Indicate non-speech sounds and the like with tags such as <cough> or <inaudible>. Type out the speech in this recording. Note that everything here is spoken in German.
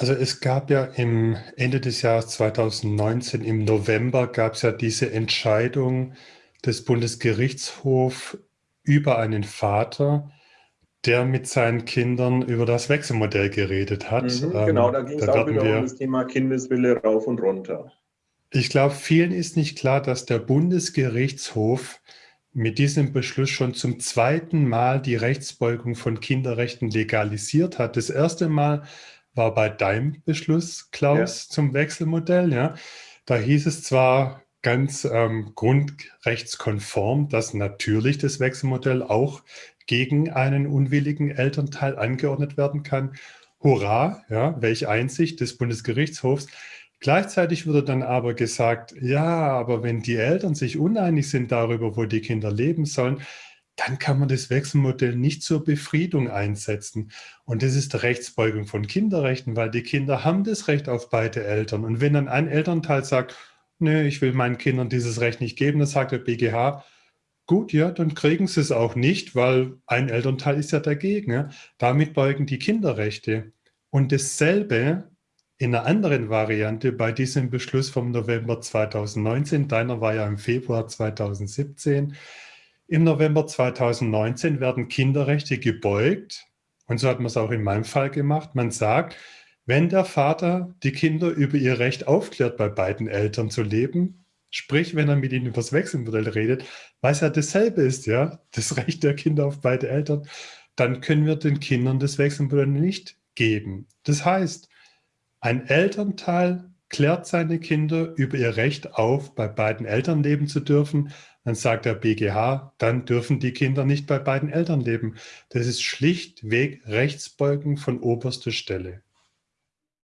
Also es gab ja im Ende des Jahres 2019, im November, gab es ja diese Entscheidung des Bundesgerichtshofs über einen Vater, der mit seinen Kindern über das Wechselmodell geredet hat. Mhm, genau, ähm, da ging es auch wieder wir, um das Thema Kindeswille rauf und runter. Ich glaube, vielen ist nicht klar, dass der Bundesgerichtshof mit diesem Beschluss schon zum zweiten Mal die Rechtsbeugung von Kinderrechten legalisiert hat. Das erste Mal war bei deinem Beschluss, Klaus, ja. zum Wechselmodell. Ja. Da hieß es zwar ganz ähm, grundrechtskonform, dass natürlich das Wechselmodell auch gegen einen unwilligen Elternteil angeordnet werden kann. Hurra, ja, welche Einsicht des Bundesgerichtshofs. Gleichzeitig wurde dann aber gesagt, ja, aber wenn die Eltern sich uneinig sind darüber, wo die Kinder leben sollen, dann kann man das Wechselmodell nicht zur Befriedung einsetzen. Und das ist die Rechtsbeugung von Kinderrechten, weil die Kinder haben das Recht auf beide Eltern. Und wenn dann ein Elternteil sagt, nee, ich will meinen Kindern dieses Recht nicht geben, dann sagt der BGH, gut, ja, dann kriegen sie es auch nicht, weil ein Elternteil ist ja dagegen. Ja. Damit beugen die Kinderrechte. Und dasselbe in einer anderen Variante bei diesem Beschluss vom November 2019, deiner war ja im Februar 2017, im November 2019 werden Kinderrechte gebeugt. Und so hat man es auch in meinem Fall gemacht. Man sagt, wenn der Vater die Kinder über ihr Recht aufklärt, bei beiden Eltern zu leben, sprich, wenn er mit ihnen über das Wechselmodell redet, weil es ja dasselbe ist, ja, das <laughs> Recht der Kinder auf beide Eltern, dann können wir den Kindern das Wechselmodell nicht geben. Das heißt, ein Elternteil klärt seine Kinder über ihr Recht auf, bei beiden Eltern leben zu dürfen, dann sagt der BGH, dann dürfen die Kinder nicht bei beiden Eltern leben. Das ist schlichtweg Rechtsbeugen von oberster Stelle.